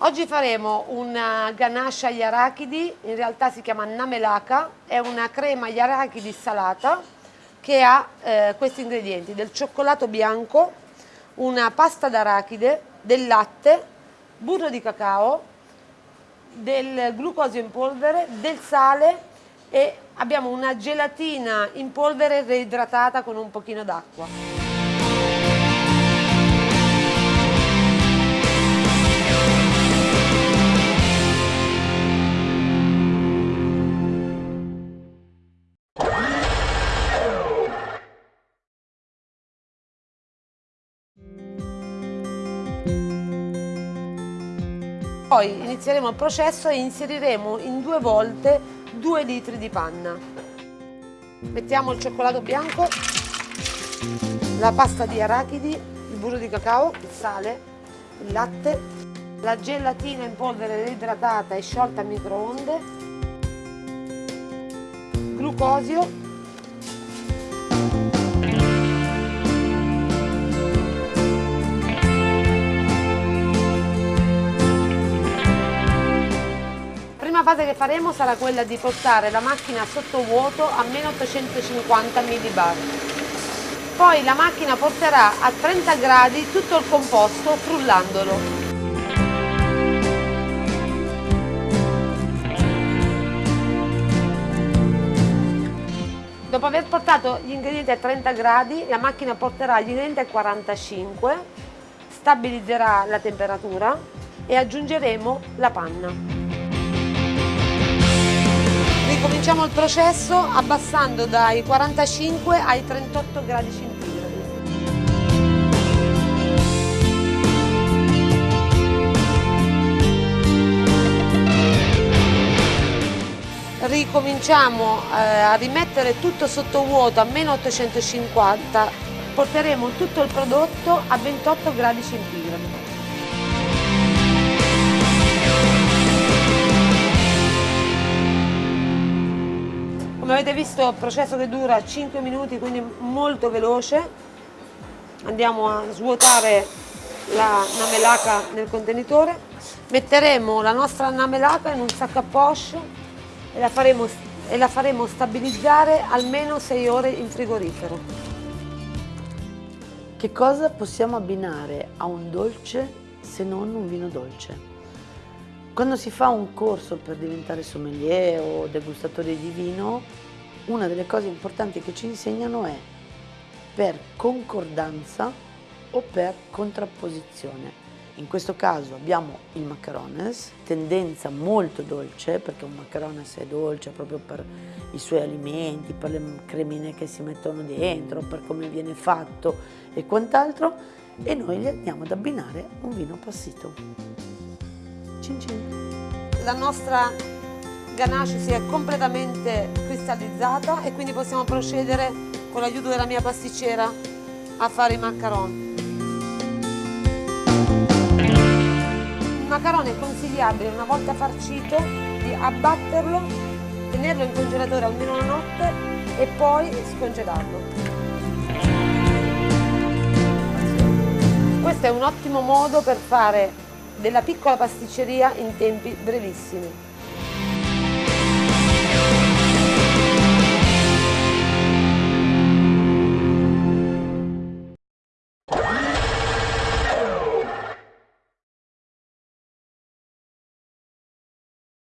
Oggi faremo una ganache agli arachidi, in realtà si chiama namelaka, è una crema agli arachidi salata che ha eh, questi ingredienti, del cioccolato bianco, una pasta d'arachide, del latte, burro di cacao, del glucosio in polvere, del sale e abbiamo una gelatina in polvere reidratata con un pochino d'acqua. Poi inizieremo il processo e inseriremo in due volte 2 litri di panna. Mettiamo il cioccolato bianco, la pasta di arachidi, il burro di cacao, il sale, il latte, la gelatina in polvere reidratata e sciolta a microonde, glucosio fase che faremo sarà quella di portare la macchina sotto vuoto a meno 850 millibar. Poi la macchina porterà a 30 gradi tutto il composto frullandolo. Dopo aver portato gli ingredienti a 30 gradi, la macchina porterà gli ingredienti a 45, stabilizzerà la temperatura e aggiungeremo la panna. Ricominciamo il processo abbassando dai 45 ai 38 gradi centigradi. Ricominciamo eh, a rimettere tutto sotto vuoto a meno 850, porteremo tutto il prodotto a 28 gradi centigradi. Avete visto il processo che dura 5 minuti, quindi molto veloce. Andiamo a svuotare la namelaka nel contenitore. Metteremo la nostra namelaka in un sacco a poche e la faremo, e la faremo stabilizzare almeno 6 ore in frigorifero. Che cosa possiamo abbinare a un dolce se non un vino dolce? Quando si fa un corso per diventare sommelier o degustatore di vino, una delle cose importanti che ci insegnano è per concordanza o per contrapposizione. In questo caso abbiamo il macarones, tendenza molto dolce, perché un macarones è dolce proprio per i suoi alimenti, per le cremine che si mettono dentro, per come viene fatto e quant'altro, e noi gli andiamo ad abbinare un vino passito. Cin cin. La nostra ganache si è completamente cristallizzata e quindi possiamo procedere con l'aiuto della mia pasticcera a fare i macaron. Il macaron è consigliabile una volta farcito di abbatterlo, tenerlo in congelatore almeno una notte e poi scongelarlo. Questo è un ottimo modo per fare della piccola pasticceria in tempi brevissimi.